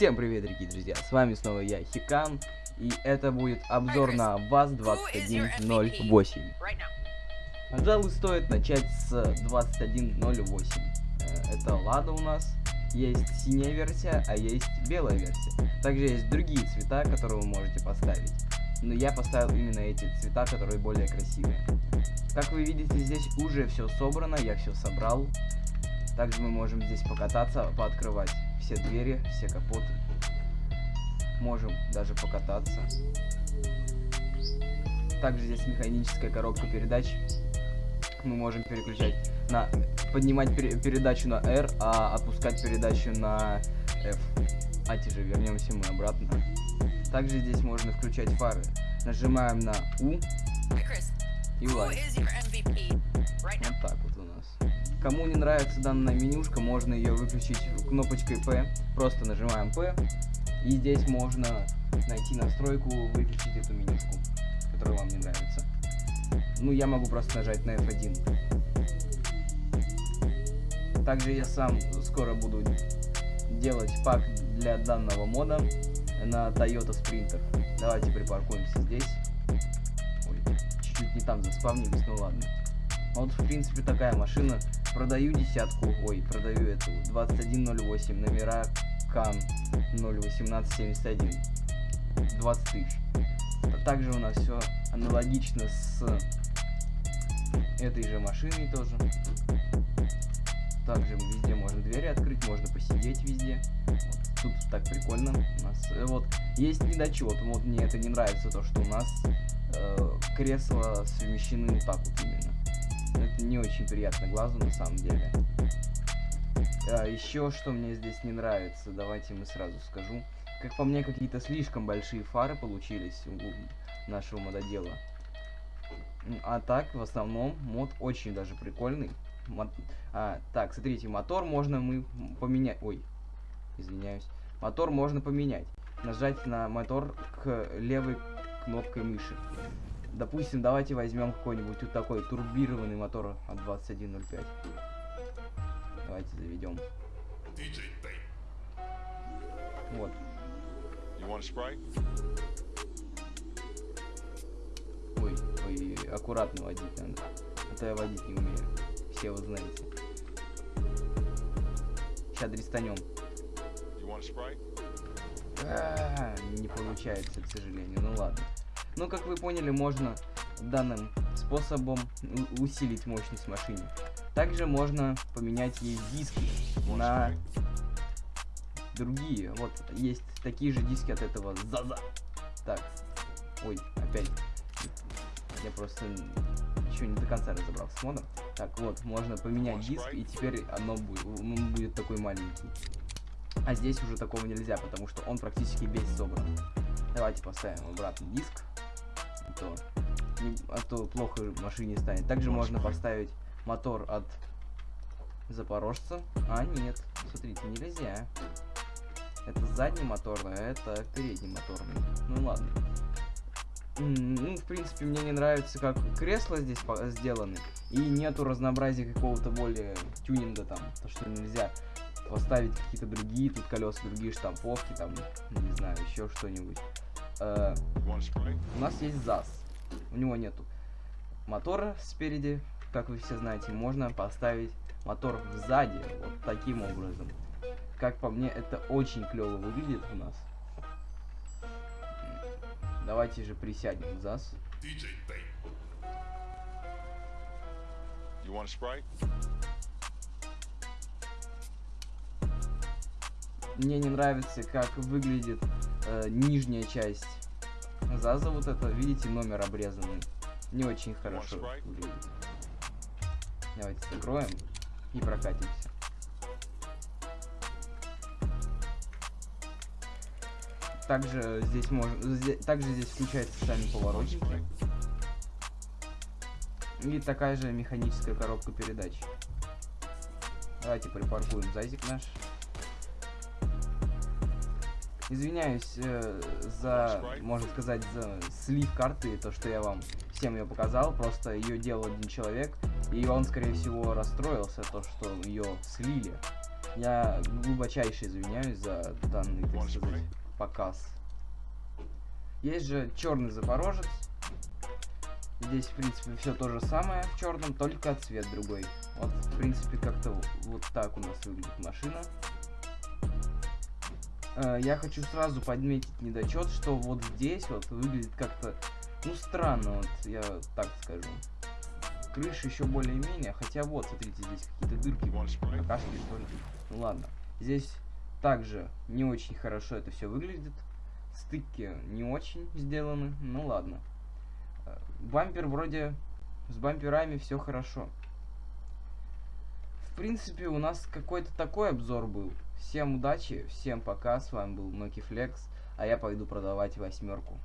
Всем привет, дорогие друзья, с вами снова я, Хикан, и это будет обзор на ВАЗ-2108. Пожалуй, стоит начать с 2108. Э, это Лада у нас, есть синяя версия, а есть белая версия. Также есть другие цвета, которые вы можете поставить. Но я поставил именно эти цвета, которые более красивые. Как вы видите, здесь уже все собрано, я все собрал. Также мы можем здесь покататься, пооткрывать все двери, все капоты. Можем даже покататься. Также здесь механическая коробка передач. Мы можем переключать на... Поднимать пер, передачу на R, а опускать передачу на F. А же вернемся мы обратно. Также здесь можно включать фары. Нажимаем на U и лайк. Вот так вот у нас. Кому не нравится данная менюшка, можно ее выключить кнопочкой P. Просто нажимаем P. И здесь можно найти настройку, выключить эту менюшку, которая вам не нравится. Ну, я могу просто нажать на F1. Также я сам скоро буду делать пак для данного мода на Toyota Sprinter. Давайте припаркуемся здесь. Ой, чуть-чуть не там заспавнились, ну ладно. Вот, в принципе, такая машина. Продаю десятку, ой, продаю эту 2108, номера КАН 01871. 20 тысяч. А также у нас все аналогично с этой же машиной тоже. Также везде можно двери открыть, можно посидеть везде. Вот. Тут так прикольно. У нас э, вот есть недочет. Вот мне это не нравится, то что у нас э, кресла совмещены вот так вот именно. Это не очень приятно глазу на самом деле. А, еще что мне здесь не нравится, давайте мы сразу скажу. Как по мне, какие-то слишком большие фары получились у нашего мододела. А так, в основном, мод очень даже прикольный. Мот... А, так, смотрите, мотор можно мы поменять. Ой, извиняюсь. Мотор можно поменять. Нажать на мотор к левой кнопкой мыши. Допустим, давайте возьмем какой-нибудь вот такой турбированный мотор от 2105. Давайте заведем. Вот. Ой, ой, аккуратно водить надо. А то я водить не умею. Все вы знаете. Сейчас дрестанем. А, не получается, к сожалению. Ну ладно. Ну, как вы поняли, можно данным способом усилить мощность машины. Также можно поменять ей диски на другие. Вот, есть такие же диски от этого ЗАЗа. Так, ой, опять. Я просто еще не до конца разобрался с модом. Так, вот, можно поменять диск, и теперь оно будет, он будет такой маленький. А здесь уже такого нельзя, потому что он практически весь собран. Давайте поставим обратно диск то, не, а то плохо машине станет. Также можно поставить мотор от Запорожца. А, нет, смотрите, нельзя. Это задний моторный, а это передний моторный. Ну ладно. Ну, в принципе, мне не нравится, как кресла здесь сделаны. И нету разнообразия какого-то более тюнинга там. То, что нельзя поставить какие-то другие тут колеса, другие штамповки, там, не знаю, еще что-нибудь. Э, у нас есть ЗАЗ. У него нету мотора спереди, как вы все знаете. Можно поставить мотор сзади, вот таким образом. Как по мне, это очень клево выглядит у нас. Давайте же присядем в ЗАЗ. Мне не нравится, как выглядит э, нижняя часть ЗАЗа. Вот это, видите, номер обрезанный. Не очень хорошо. Давайте закроем и прокатимся. Также здесь можно, также здесь включаются сами поворотники. И такая же механическая коробка передач. Давайте припаркуем зазик наш. Извиняюсь э, за, можно сказать, за слив карты, то, что я вам всем ее показал. Просто ее делал один человек, и он, скорее всего, расстроился, то, что ее слили. Я глубочайше извиняюсь за данный, так сказать, показ. Есть же черный запорожец. Здесь, в принципе, все то же самое в черном, только цвет другой. Вот, в принципе, как-то вот так у нас выглядит машина. Э, я хочу сразу подметить недочет, что вот здесь вот выглядит как-то, ну, странно, вот я так скажу. Крыша еще более-менее, хотя вот, смотрите, здесь какие-то дырки, какашки, что ли. Ну ладно. Здесь также не очень хорошо это все выглядит. Стыки не очень сделаны, ну ладно. Э, бампер вроде с бамперами все хорошо. В принципе, у нас какой-то такой обзор был. Всем удачи, всем пока, с вами был Ноки Флекс, а я пойду продавать восьмерку.